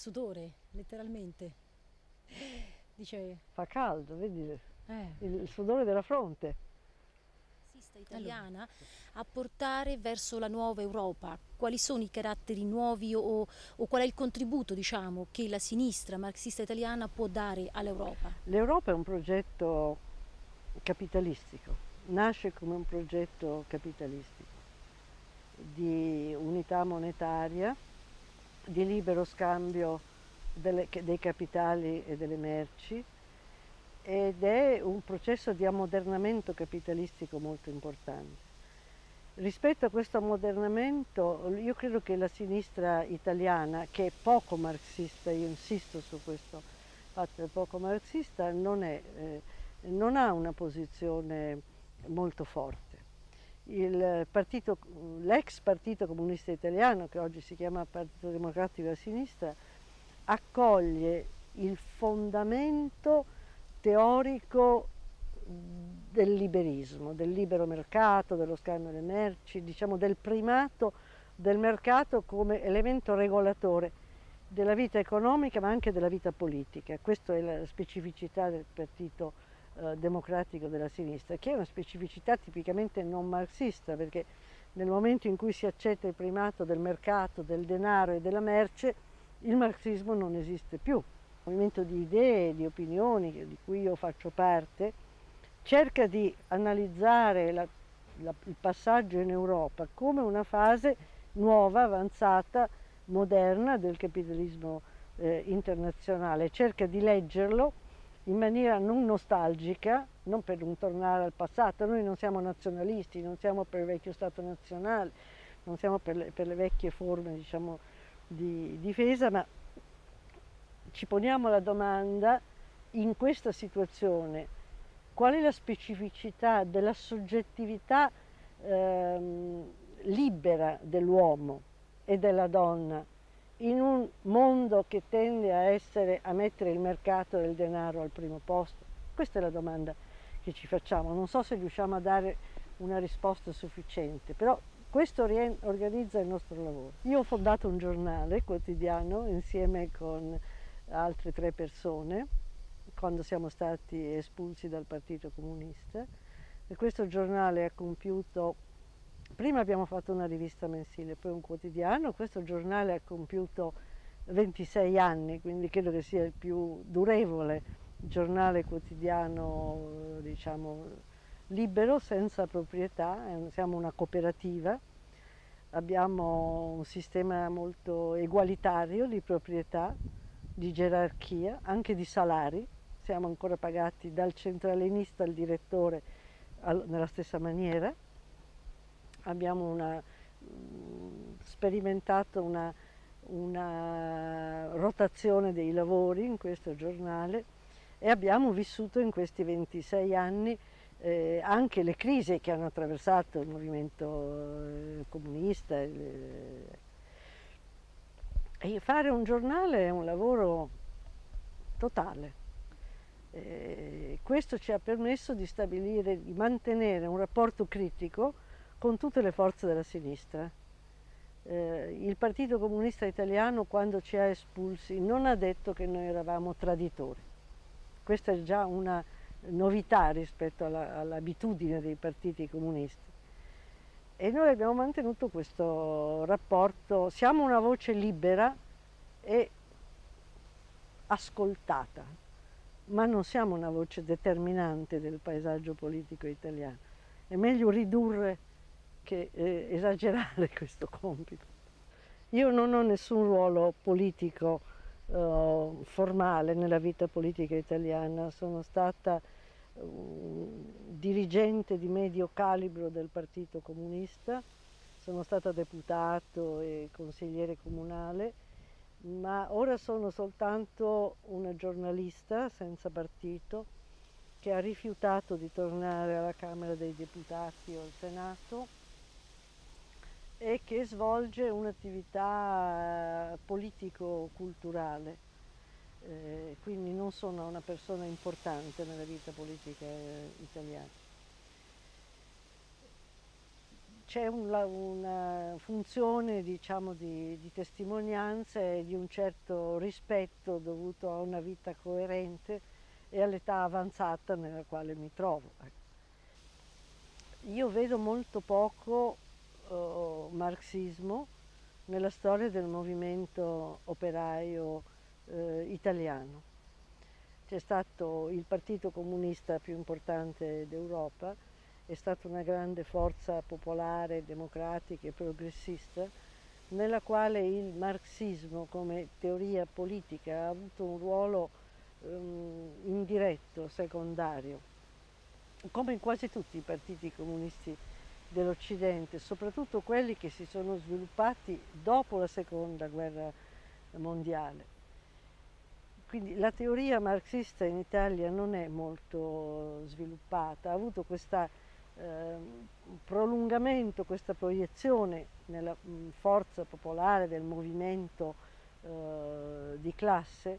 Sudore, letteralmente. Dice... Fa caldo, vedi Eh. il sudore della fronte. italiana a portare verso la nuova Europa? Quali sono i caratteri nuovi o, o qual è il contributo diciamo, che la sinistra marxista italiana può dare all'Europa? L'Europa è un progetto capitalistico, nasce come un progetto capitalistico di unità monetaria, di libero scambio delle, dei capitali e delle merci ed è un processo di ammodernamento capitalistico molto importante. Rispetto a questo ammodernamento io credo che la sinistra italiana, che è poco marxista, io insisto su questo fatto, è poco marxista, non, è, eh, non ha una posizione molto forte. L'ex partito comunista italiano, che oggi si chiama Partito Democratico della Sinistra, accoglie il fondamento teorico del liberismo, del libero mercato, dello scambio delle merci, diciamo del primato del mercato come elemento regolatore della vita economica ma anche della vita politica. Questa è la specificità del Partito eh, Democratico della Sinistra, che è una specificità tipicamente non marxista perché nel momento in cui si accetta il primato del mercato, del denaro e della merce, il marxismo non esiste più. Il movimento di idee, di opinioni di cui io faccio parte, cerca di analizzare la, la, il passaggio in Europa come una fase nuova, avanzata, moderna del capitalismo eh, internazionale, cerca di leggerlo in maniera non nostalgica, non per non tornare al passato, noi non siamo nazionalisti, non siamo per il vecchio Stato nazionale, non siamo per le, per le vecchie forme diciamo, di difesa, ma ci poniamo la domanda in questa situazione qual è la specificità della soggettività ehm, libera dell'uomo e della donna in un mondo che tende a, essere, a mettere il mercato del denaro al primo posto? Questa è la domanda che ci facciamo. Non so se riusciamo a dare una risposta sufficiente, però questo organizza il nostro lavoro. Io ho fondato un giornale quotidiano insieme con altre tre persone quando siamo stati espulsi dal Partito Comunista e questo giornale ha compiuto, prima abbiamo fatto una rivista mensile, poi un quotidiano, questo giornale ha compiuto 26 anni, quindi credo che sia il più durevole giornale quotidiano, diciamo, libero, senza proprietà, siamo una cooperativa, abbiamo un sistema molto egualitario di proprietà, di gerarchia, anche di salari, siamo ancora pagati dal centralinista al direttore nella stessa maniera, abbiamo una, mh, sperimentato una, una rotazione dei lavori in questo giornale e abbiamo vissuto in questi 26 anni eh, anche le crisi che hanno attraversato il movimento eh, comunista. Eh, e fare un giornale è un lavoro totale. Eh, questo ci ha permesso di stabilire, di mantenere un rapporto critico con tutte le forze della sinistra. Eh, il Partito Comunista Italiano quando ci ha espulsi non ha detto che noi eravamo traditori. Questa è già una novità rispetto all'abitudine all dei partiti comunisti. E noi abbiamo mantenuto questo rapporto, siamo una voce libera e ascoltata, ma non siamo una voce determinante del paesaggio politico italiano. È meglio ridurre che eh, esagerare questo compito. Io non ho nessun ruolo politico eh, formale nella vita politica italiana, sono stata dirigente di medio calibro del Partito Comunista, sono stata deputato e consigliere comunale, ma ora sono soltanto una giornalista senza partito che ha rifiutato di tornare alla Camera dei Deputati o al Senato e che svolge un'attività politico-culturale eh, quindi non sono una persona importante nella vita politica eh, italiana. c'è una, una, funzione diciamo, di, di testimonianza e di un certo rispetto dovuto a una vita coerente e all'età avanzata nella quale mi trovo. Ecco. Io vedo molto poco marxismo nella storia del movimento operaio uh, italiano. C'è stato il partito comunista più importante d'Europa, è stata una grande forza popolare, democratica e progressista, nella quale il marxismo come teoria politica ha avuto un ruolo um, indiretto, secondario, come in quasi tutti i partiti comunisti dell'Occidente, soprattutto quelli che si sono sviluppati dopo la seconda guerra mondiale. Quindi la teoria marxista in Italia non è molto sviluppata, ha avuto questo eh, prolungamento, questa proiezione nella forza popolare del movimento eh, di classe,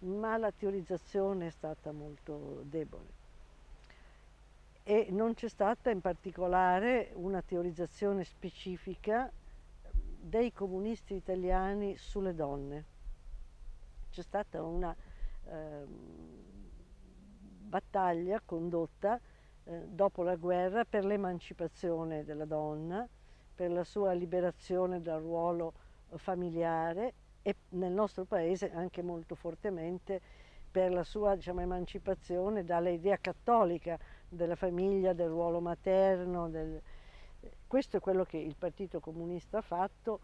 ma la teorizzazione è stata molto debole e non c'è stata in particolare una teorizzazione specifica dei comunisti italiani sulle donne. C'è stata una eh, battaglia condotta eh, dopo la guerra per l'emancipazione della donna, per la sua liberazione dal ruolo familiare e nel nostro paese anche molto fortemente per la sua diciamo, emancipazione dall'idea cattolica della famiglia, del ruolo materno. Del... Questo è quello che il Partito Comunista ha fatto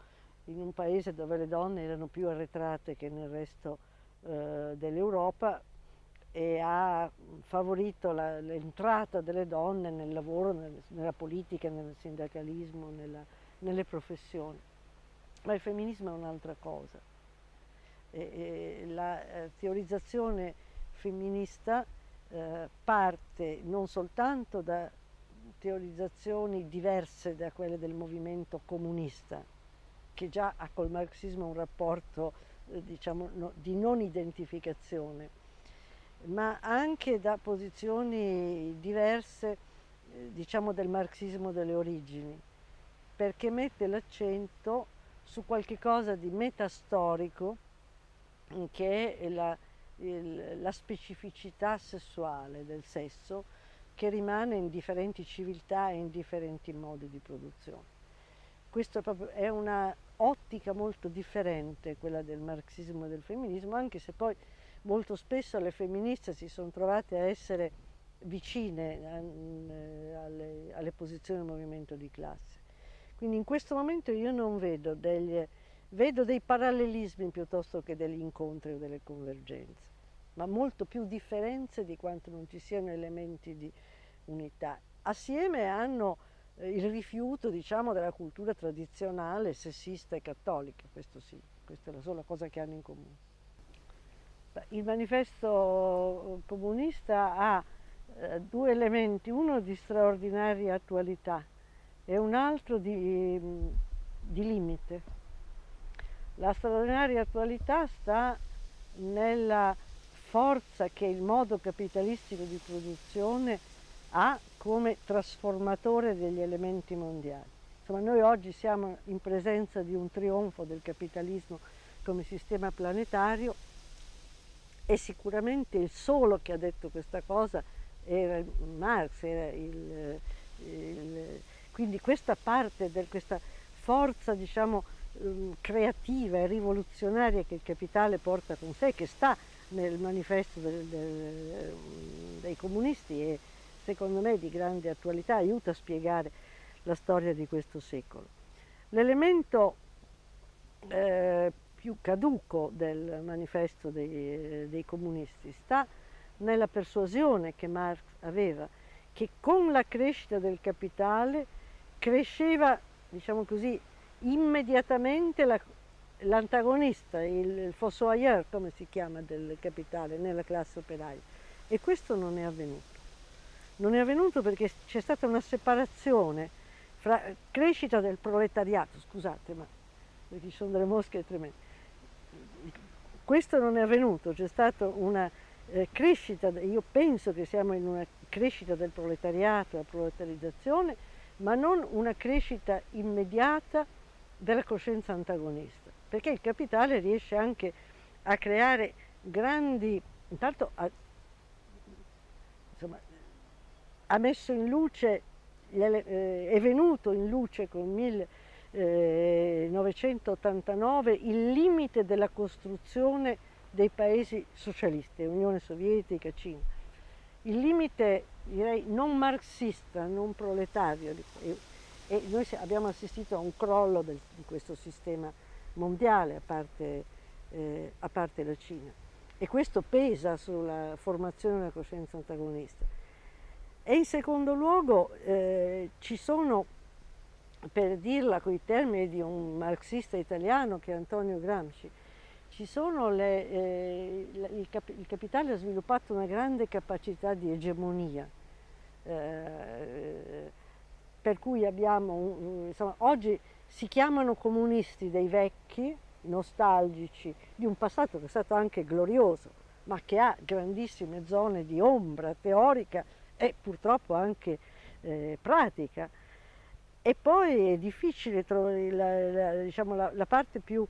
in un paese dove le donne erano più arretrate che nel resto eh, dell'Europa e ha favorito l'entrata delle donne nel lavoro, nel, nella politica, nel sindacalismo, nella, nelle professioni. Ma il femminismo è un'altra cosa eh, la eh, teorizzazione femminista eh, parte non soltanto da teorizzazioni diverse da quelle del movimento comunista, che già ha col marxismo un rapporto eh, diciamo, no, di non identificazione, ma anche da posizioni diverse eh, diciamo, del marxismo delle origini, perché mette l'accento su qualche cosa di metastorico che è la, il, la specificità sessuale del sesso che rimane in differenti civiltà e in differenti modi di produzione. Questa è una ottica molto differente quella del marxismo e del femminismo, anche se poi molto spesso le femministe si sono trovate a essere vicine eh, alle, alle posizioni del movimento di classe. Quindi in questo momento io non vedo degli Vedo dei parallelismi piuttosto che degli incontri o delle convergenze, ma molto più differenze di quanto non ci siano elementi di unità. Assieme hanno eh, il rifiuto diciamo, della cultura tradizionale sessista e cattolica, questo sì, questa è la sola cosa che hanno in comune. Il manifesto comunista ha eh, due elementi, uno di straordinaria attualità e un altro di, di limite. La straordinaria attualità sta nella forza che il modo capitalistico di produzione ha come trasformatore degli elementi mondiali. Insomma, noi oggi siamo in presenza di un trionfo del capitalismo come sistema planetario e sicuramente il solo che ha detto questa cosa era Marx, era il, il, quindi questa parte, di questa forza diciamo, creativa e rivoluzionaria che il capitale porta con sé, che sta nel manifesto del, del, dei comunisti e secondo me di grande attualità, aiuta a spiegare la storia di questo secolo. L'elemento eh, più caduco del manifesto dei, dei comunisti sta nella persuasione che Marx aveva che con la crescita del capitale cresceva, diciamo così, immediatamente l'antagonista, la, il, il fossoyeur, come si chiama, del capitale nella classe operaia. E questo non è avvenuto. Non è avvenuto perché c'è stata una separazione fra crescita del proletariato, scusate, ma ci sono delle mosche tremende. Questo non è avvenuto, c'è stata una eh, crescita, io penso che siamo in una crescita del proletariato, la proletarizzazione, ma non una crescita immediata della coscienza antagonista, perché il capitale riesce anche a creare grandi, intanto ha, insomma, ha messo in luce, eh, è venuto in luce con 1989 il limite della costruzione dei paesi socialisti, Unione Sovietica, Cina. Il limite direi non marxista, non proletario e, noi abbiamo assistito a un crollo del, di questo sistema mondiale a parte, eh, a parte la Cina e questo pesa sulla formazione della coscienza antagonista. E in secondo luogo eh, ci sono, per dirla con i termini di un marxista italiano che è Antonio Gramsci, ci sono le, eh, il, cap il, capitale ha sviluppato una grande capacità di egemonia, eh, per cui abbiamo, insomma, oggi si chiamano comunisti dei vecchi, nostalgici, di un passato che è stato anche glorioso, ma che ha grandissime zone di ombra teorica e purtroppo anche eh, pratica. E poi è difficile trovare la, la, diciamo, la, la parte più,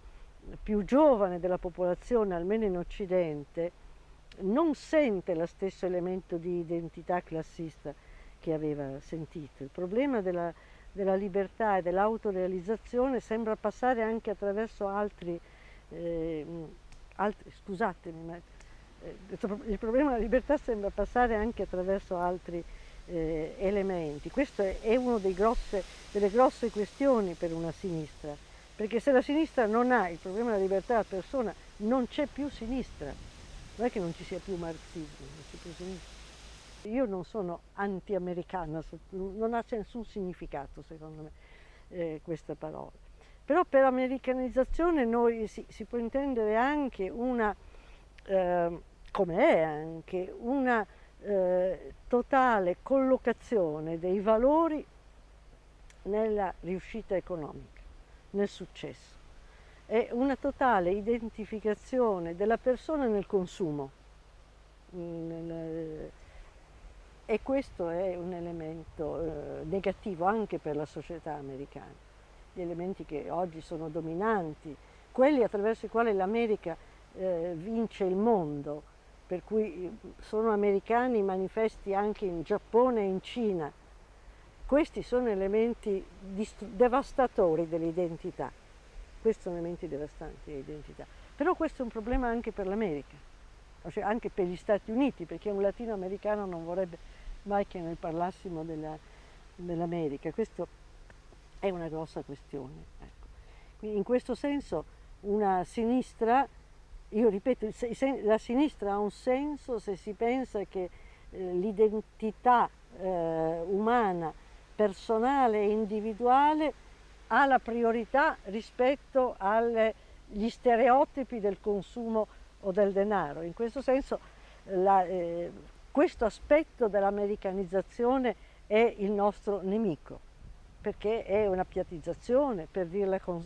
più, giovane della popolazione, almeno in Occidente, non sente lo stesso elemento di identità classista che aveva sentito. Il problema della, della libertà e dell'autorealizzazione sembra passare anche attraverso altri, eh, altri scusatemi, ma eh, il problema della libertà sembra passare anche attraverso altri eh, elementi. Questa è una delle grosse questioni per una sinistra, perché se la sinistra non ha il problema della libertà della persona, non c'è più sinistra. Non è che non ci sia più marxismo, non c'è più sinistra. Io non sono anti-americana, non ha nessun significato secondo me eh, questa parola. Però per americanizzazione noi si, si può intendere anche una eh, come è anche una eh, totale collocazione dei valori nella riuscita economica, nel successo. È una totale identificazione della persona nel consumo. E questo è un elemento eh, negativo anche per la società americana. Gli elementi che oggi sono dominanti, quelli attraverso i quali l'America eh, vince il mondo, per cui sono americani manifesti anche in Giappone e in Cina. Questi sono elementi devastatori dell'identità, questi sono elementi devastanti dell'identità. Però questo è un problema anche per l'America, cioè anche per gli Stati Uniti, perché un latinoamericano non vorrebbe mai che noi parlassimo dell'America. Dell Questa è una grossa questione. Ecco. in questo senso una sinistra io ripeto, la sinistra ha un senso se si pensa che eh, l'identità eh, umana, personale e individuale ha la priorità rispetto agli stereotipi del consumo o del denaro. In questo senso la, eh, questo aspetto dell'americanizzazione è il nostro nemico, perché è una piattizzazione, per dirla con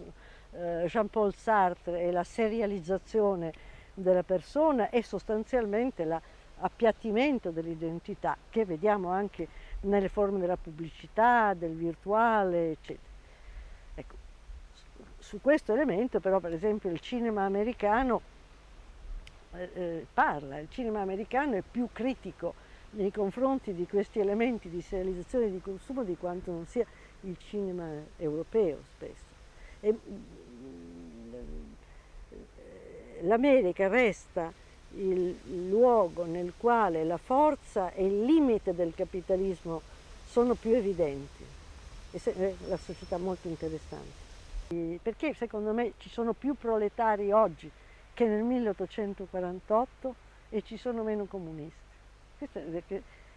eh, Jean-Paul Sartre e la serializzazione della persona e sostanzialmente l'appiattimento dell'identità che vediamo anche nelle forme della pubblicità, del virtuale, eccetera. Ecco, su questo elemento però per esempio il cinema americano eh, eh, parla, il cinema americano è più critico nei confronti di questi elementi di serializzazione di consumo di quanto non sia il cinema europeo spesso. E, l'America resta il luogo nel quale la forza e il limite del capitalismo sono più evidenti. E è la società molto interessante. Perché secondo me ci sono più proletari oggi che nel 1848 e ci sono meno comunisti. Questa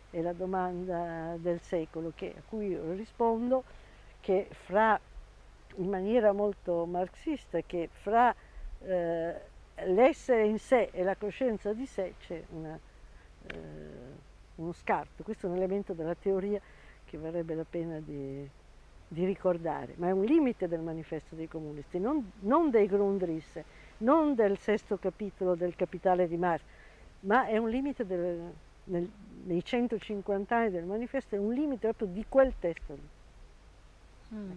è la domanda del secolo che, a cui io rispondo che fra, in maniera molto marxista, che fra eh, l'essere in sé e la coscienza di sé c'è eh, uno scarto, questo è un elemento della teoria che varrebbe la pena di, di ricordare, ma è un limite del manifesto dei comunisti, non, non dei Grundrisse, non del sesto capitolo del Capitale di Marx, ma è un limite del, nel, nei 150 anni del manifesto, è un limite proprio di quel testo lì. Mm.